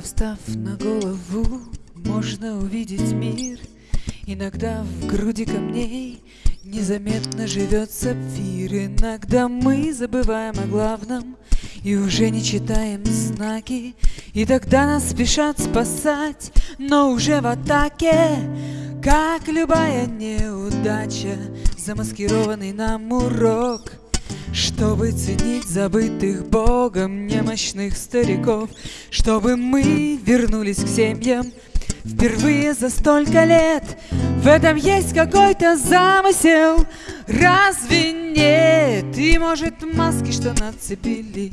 встав на голову, можно увидеть мир. Иногда в груди камней незаметно живет сапфир. Иногда мы забываем о главном и уже не читаем знаки. И тогда нас спешат спасать, но уже в атаке. Как любая неудача, замаскированный нам урок — чтобы ценить забытых Богом немощных стариков, Чтобы мы вернулись к семьям впервые за столько лет. В этом есть какой-то замысел, разве нет? И может маски, что нацепили,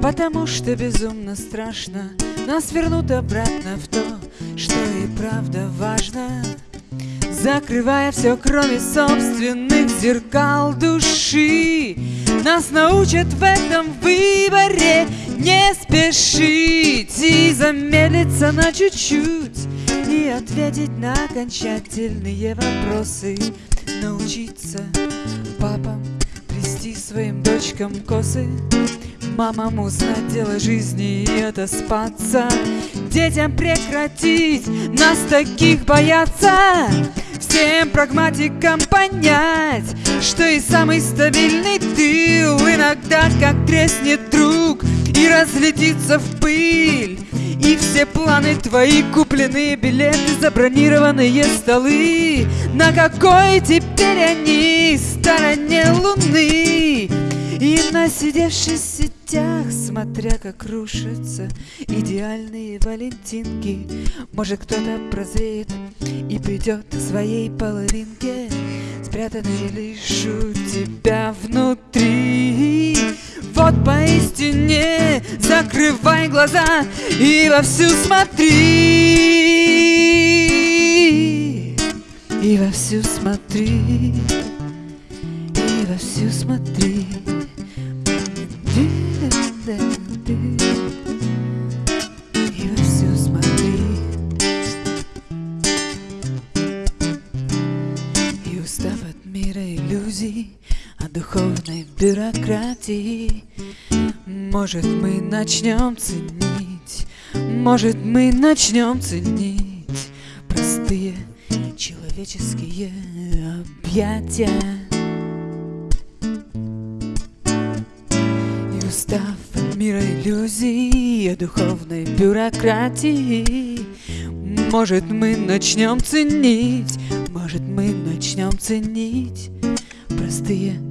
потому что безумно страшно Нас вернут обратно в то, что и правда важно. Закрывая все, кроме собственных зеркал души Нас научат в этом выборе. Не спешить И замедлиться на чуть-чуть. И ответить на окончательные вопросы. Научиться папам плести своим дочкам косы. Мамам узнать дело жизни и отоспаться. Детям прекратить нас таких бояться Всем прагматикам понять, что и самый стабильный тыл Иногда как треснет друг и разлетится в пыль И все планы твои, купленные билеты, забронированные столы На какой теперь они стороне луны? И насидевшись в сетях, смотря как рушатся идеальные валентинки. Может кто-то прозреет и придет к своей половинке. Спрятанной лишь у тебя внутри. Вот поистине закрывай глаза и вовсю смотри. И вовсю смотри. И вовсю смотри иллюзий От духовной бюрократии. Может мы начнем ценить Может мы начнем ценить Простые человеческие объятия. И устав от мира иллюзий и духовной бюрократии. Может мы начнем ценить, может мы начнем ценить Простые